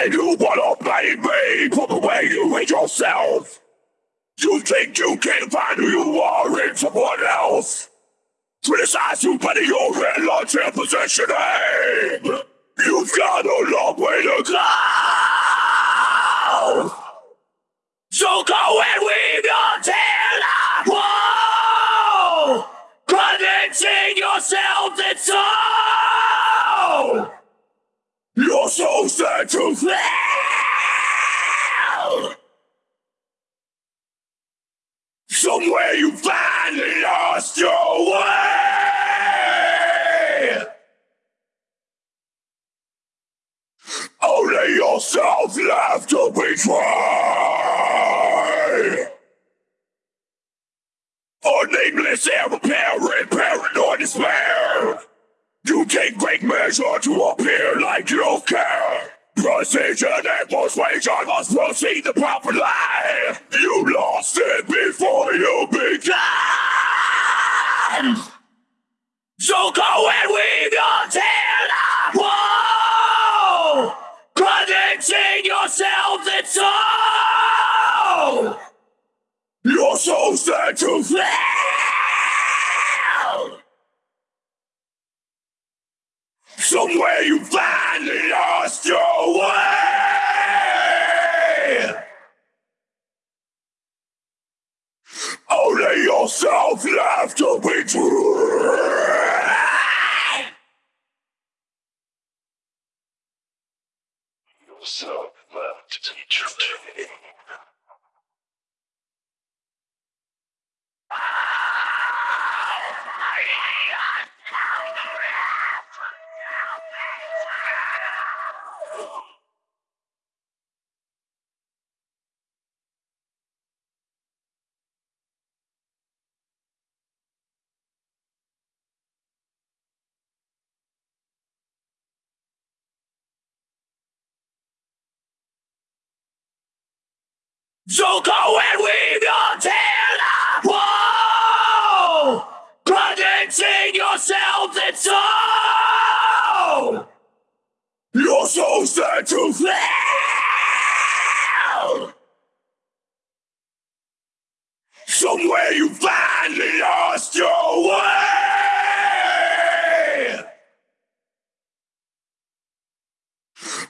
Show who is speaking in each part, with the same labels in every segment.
Speaker 1: why you wanna blame me for the way you hate yourself? You think you can find who you are in someone else? Criticize you, but you're in large position aim. You've got a long way to go. Sad to fail. Somewhere you finally lost your way. Only yourself left to betray. A nameless apparent paranoid despair. You take great measure to appear like you care. Precision and persuasion must proceed the proper line. You lost it before you began. So go and weave your tale up. Whoa! Convincing yourself that so. You're so sad to fail. Somewhere you finally lost your way. Only yourself left to betray. Yourself left to betray. Ah! So go and weave your tale up. Whoa! Convincing yourself that so. You're so sad to fail. Somewhere you finally lost your way.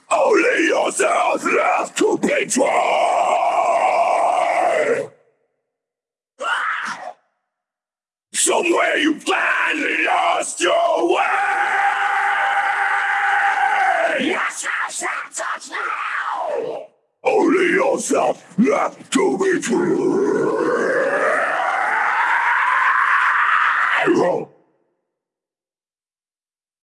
Speaker 1: Only yourself left to betray. Somewhere you finally lost your way. Yes, yes, yes, yes, now. Only yourself left to betray.